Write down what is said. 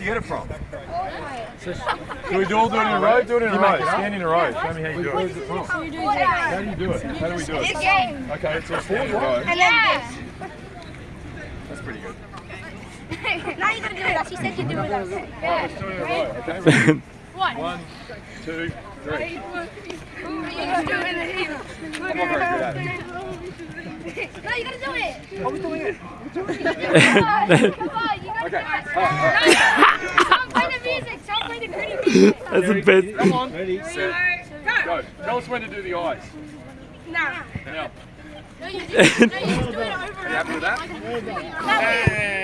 you get it from? Can we do all do it in a row? Do it in a row. Stand in a row. Show me how you do it. How do you do it? How do we do it? game. Okay, so stand in a row. And then That's pretty good. Now you gotta do it with us. He said you'd do it with us. Let's it in okay? One. One, two, three. You just do it in a heap. I'm not very good at it. No, you gotta do it. I was doing it. Come on, come on, you gotta Okay. do it. Someone That's the best. Come on. Set. Go. Tell us when to do the eyes. Nah. Now. No, you just, no, you just do it over and You happy with that? over.